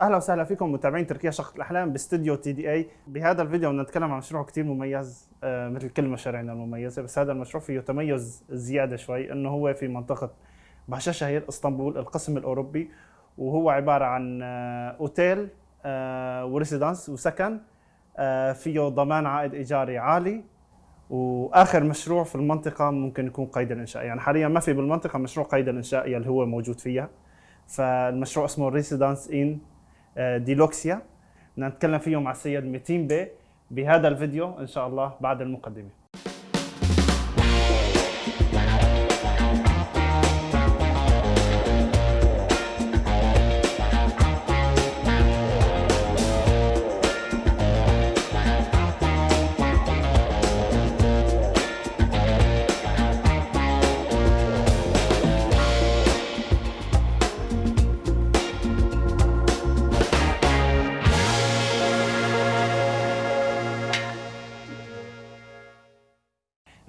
أهلا وسهلا فيكم متابعين تركيا شقة الأحلام باستديو تي دي إي. بهذا الفيديو بدنا نتكلم عن مشروع كثير مميز آه، مثل كل مشاريعنا المميزة بس هذا المشروع فيه تميز زيادة شوي إنه هو في منطقة باشا شهير إسطنبول القسم الأوروبي وهو عبارة عن آه، أوتيل آه، وريسيدانس وسكن فيه ضمان عائد إيجاري عالي. وآخر مشروع في المنطقة ممكن يكون قيد الإنشاء. يعني حاليا ما في بالمنطقة مشروع قيد الإنشاء يلي هو موجود فيها. فالمشروع اسمه ريسيدانس ان ديلوكسيا. بدنا نتكلم فيه مع السيد ميتين بي بهذا الفيديو إن شاء الله بعد المقدمة.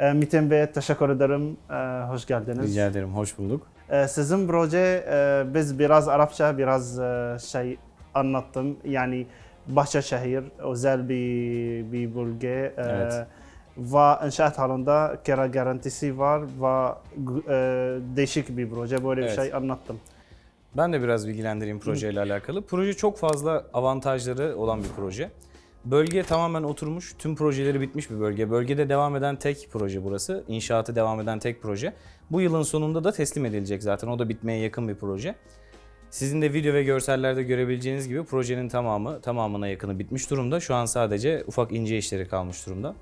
Ee, Metin Bey teşekkür ederim. Ee, hoş geldiniz. Rica ederim, hoş bulduk. Ee, Sizin proje e, biz biraz Arapça biraz e, şey anlattım. Yani Bahçeşehir özel bir bir bölge Evet. ve inşaat halinde kira garantisi var ve değişik bir proje böyle bir Evet. şey anlattım. Ben de biraz bilgilendireyim projeyle alakalı. Proje çok fazla avantajları olan bir proje. Bölge tamamen oturmuş, tüm projeleri bitmiş bir bölge. Bölgede devam eden tek proje burası. İnşaatı devam eden tek proje. Bu yılın sonunda da teslim edilecek zaten. O da bitmeye yakın bir proje. Sizin de video ve görsellerde görebileceğiniz gibi projenin tamamı, tamamına yakını bitmiş durumda. Şu an sadece ufak ince işleri kalmış durumda.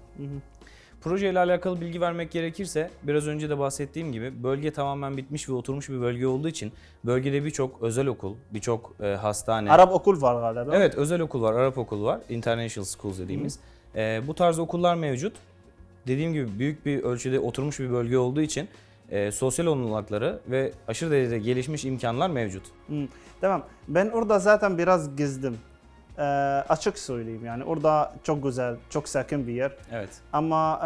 Proje ile alakalı bilgi vermek gerekirse biraz önce de bahsettiğim gibi bölge tamamen bitmiş ve oturmuş bir bölge olduğu için bölgede birçok özel okul, birçok e, hastane, Arap okul var galiba. evet özel okul var, Arap okul var, international schools dediğimiz. E, bu tarz okullar mevcut. Dediğim gibi büyük bir ölçüde oturmuş bir bölge olduğu için e, sosyal olanakları ve aşırı derecede gelişmiş imkanlar mevcut. Hı, Tamam. Ben orada zaten biraz gezdim. Ee, açık söyleyeyim yani orada çok güzel, çok sakin bir yer. Evet. Ama e,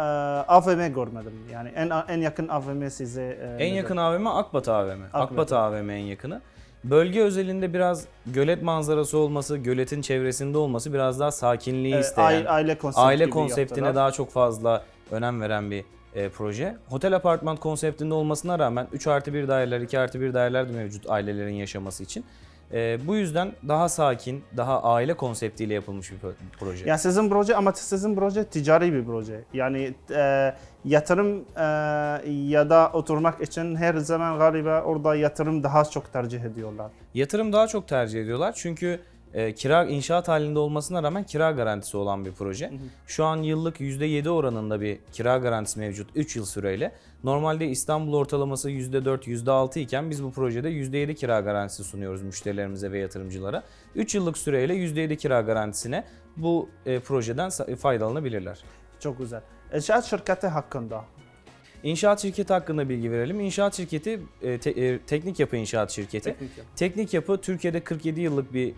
AVM görmedim. Yani en en yakın AVM size e, En nedir? yakın AVM Akbat AVM. Akbat. Akbat AVM en yakını. Bölge özelinde biraz gölet manzarası olması, göletin çevresinde olması biraz daha sakinliği E, isteyen, aile, aile konsepti aile konseptine yaptılar. daha çok fazla önem veren bir e, proje. Otel apartman konseptinde olmasına rağmen 3 artı 1 daireler, 2 artı 1 daireler de mevcut ailelerin yaşaması için. E, bu yüzden daha sakin, daha aile konseptiyle yapılmış bir pro- proje. Yani sizin proje ama sizin proje ticari bir proje. Yani e, yatırım e, ya da oturmak için her zaman galiba orada yatırım daha çok tercih ediyorlar. Yatırım daha çok tercih ediyorlar çünkü e, kira inşaat halinde olmasına rağmen kira garantisi olan bir proje. Şu an yıllık %7 oranında bir kira garantisi mevcut 3 yıl süreyle. Normalde İstanbul ortalaması %4, %6 iken biz bu projede %7 kira garantisi sunuyoruz müşterilerimize ve yatırımcılara. 3 yıllık süreyle %7 kira garantisine bu e, projeden sa- faydalanabilirler. Çok güzel. İnşaat şirketi hakkında. İnşaat şirketi hakkında bilgi verelim. İnşaat şirketi e, te- e, teknik yapı inşaat şirketi. Teknik yapı. Teknik Yapı Türkiye'de 47 yıllık bir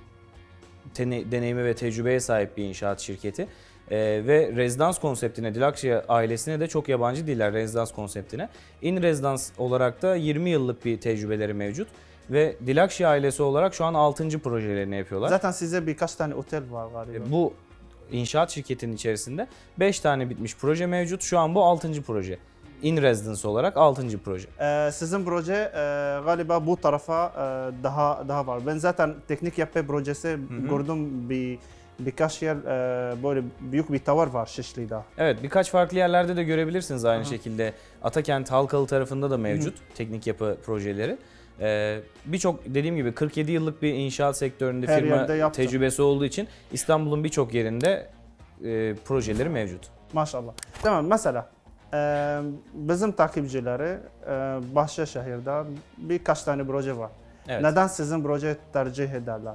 deneyime ve tecrübeye sahip bir inşaat şirketi. Ee, ve rezidans konseptine, Dilakşia ailesine de çok yabancı değiller rezidans konseptine. In rezidans olarak da 20 yıllık bir tecrübeleri mevcut. Ve Dilakşia ailesi olarak şu an 6. projelerini yapıyorlar. Zaten size birkaç tane otel var galiba. E, Bu inşaat şirketinin içerisinde 5 tane bitmiş proje mevcut. Şu an bu 6. proje. In residence olarak 6. proje. Ee, sizin proje e, galiba bu tarafa e, daha daha var. Ben zaten teknik yapı projesi gördüm bir birkaç yer e, böyle büyük bir tower var Şişli'de. Evet birkaç farklı yerlerde de görebilirsiniz aynı şekilde. Atakent Halkalı tarafında da mevcut teknik yapı projeleri. Ee, Birçok dediğim gibi 47 yıllık bir inşaat sektöründe Her firma tecrübesi olduğu için İstanbul'un birçok yerinde e, projeleri mevcut. Maşallah. Tamam mesela bizim takipçileri Bahçeşehir'de birkaç tane proje var. Evet. Neden sizin proje tercih ederler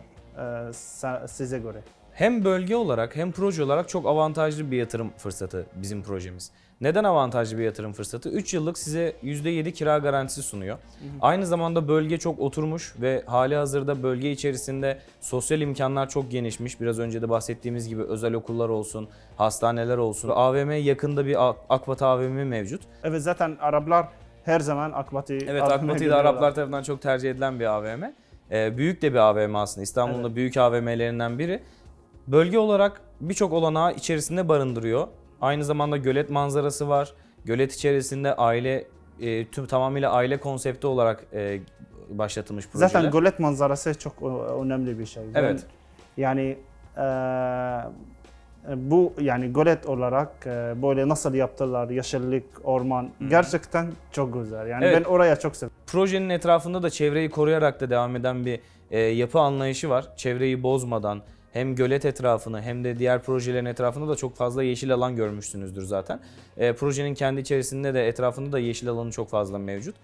size göre? Hem bölge olarak hem proje olarak çok avantajlı bir yatırım fırsatı bizim projemiz. Neden avantajlı bir yatırım fırsatı? 3 yıllık size %7 kira garantisi sunuyor. Aynı zamanda bölge çok oturmuş ve hali hazırda bölge içerisinde sosyal imkanlar çok genişmiş. Biraz önce de bahsettiğimiz gibi özel okullar olsun, hastaneler olsun. AVM yakında bir Ak- Akbat AVM mevcut. Evet zaten Araplar her zaman Akbat'ı Evet Akbat'ı da. Araplar tarafından çok tercih edilen bir AVM. Ee, büyük de bir AVM aslında. İstanbul'un da büyük AVM'lerinden biri. Bölge olarak birçok olanağı içerisinde barındırıyor. Aynı zamanda gölet manzarası var. Gölet içerisinde aile e, tüm tamamıyla aile konsepti olarak e, başlatılmış projeler. Zaten gölet manzarası çok ö- önemli bir şey. Ben- Evet. yani eee, bu yani gölet olarak eee, böyle nasıl yaptılar yeşillik, orman gerçekten çok güzel. Yani Evet. ben oraya çok seviyorum. Projenin etrafında da çevreyi koruyarak da devam eden bir e, yapı anlayışı var. Çevreyi bozmadan hem gölet etrafını hem de diğer projelerin etrafında da çok fazla yeşil alan görmüşsünüzdür zaten. E, projenin kendi içerisinde de etrafında da yeşil alanı çok fazla mevcut.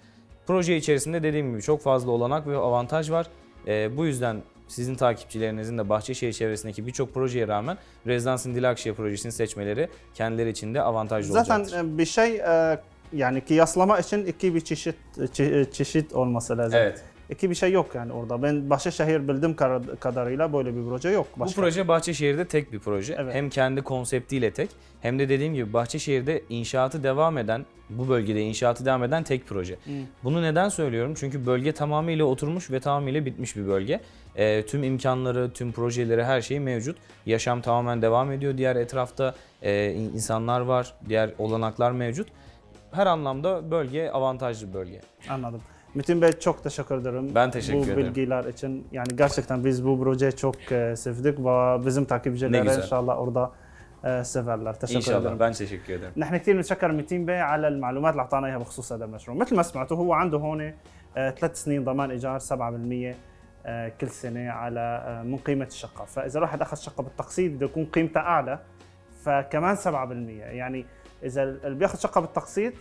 Proje içerisinde dediğim gibi çok fazla olanak ve avantaj var. E, bu yüzden sizin takipçilerinizin de Bahçeşehir çevresindeki birçok projeye rağmen Rezidansın Dilakşehir projesini seçmeleri kendileri için de avantajlı Zaten olacaktır. e, bir şey e, yani kıyaslama için iki bir çeşit çe- çeşit olması lazım. Evet. İki bir şey yok yani orada. Ben Başakşehir bildiğim kadarıyla böyle bir proje yok. Bu Başka. proje Bahçeşehir'de tek bir proje. Evet. Hem kendi konseptiyle tek hem de dediğim gibi Bahçeşehir'de inşaatı devam eden, bu bölgede inşaatı devam eden tek proje. Bunu neden söylüyorum? Çünkü bölge tamamıyla oturmuş ve tamamıyla bitmiş bir bölge. Ee, tüm imkanları, tüm projeleri, her şey mevcut. Yaşam tamamen devam ediyor. Diğer etrafta e, in- insanlar var, diğer olanaklar mevcut. Her anlamda bölge avantajlı bir bölge. Anladım. Metin Bey çok teşekkür ederim. Ben teşekkür bu ederim. bilgiler için. Yani gerçekten biz bu projeyi çok e, sevdik ve bizim Ne takipçiler güzel. inşallah orada e, severler. Teşekkür İnşallah. ederim. Ben teşekkür ederim. نحن كثير بنتشكر ميتين بي على المعلومات اللي اعطانا اياها بخصوص هذا المشروع، مثل ما سمعتوا هو عنده هون آه، ثلاث سنين ضمان ايجار 7% آه، كل سنه على آه، من قيمه الشقه، فاذا الواحد اخذ شقه بالتقسيط بده يكون قيمتها اعلى فكمان 7% يعني إذا اللي بياخذ شقة بالتقسيط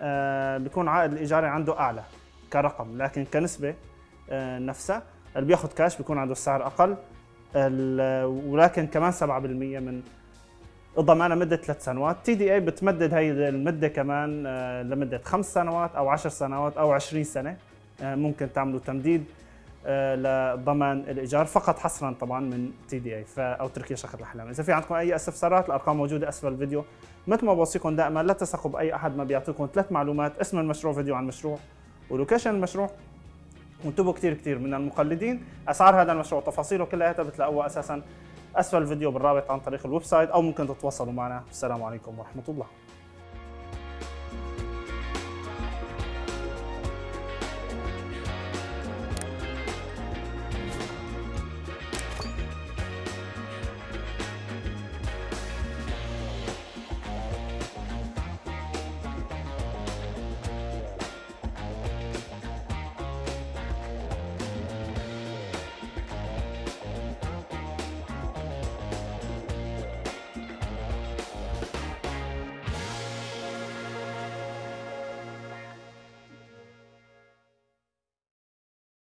آه، بيكون عائد الإيجاري عنده أعلى كرقم لكن كنسبة آه، نفسها اللي بياخذ كاش بيكون عنده السعر أقل. ولكن كمان 7% من ضمانها مدة ثلاث سنوات. تي دي اي بتمدد هي المدة كمان آه، لمدة خمس سنوات أو عشر سنوات أو 20 سنة ممكن تعملوا تمديد لضمان الإيجار فقط حصرا طبعا من تي دي اي أو تركيا شقه الأحلام. إذا في عندكم أي استفسارات الأرقام موجودة أسفل الفيديو. مثل ما بوصيكم دائما لا تثقوا بأي أحد ما بيعطيكم ثلاث معلومات اسم المشروع فيديو عن المشروع ولوكيشن المشروع وانتبهوا كثير كثير من المقلدين. أسعار هذا المشروع وتفاصيله كلها بتلاقوها أساسا أسفل الفيديو بالرابط عن طريق الويب سايت أو ممكن تتواصلوا معنا. السلام عليكم ورحمة الله.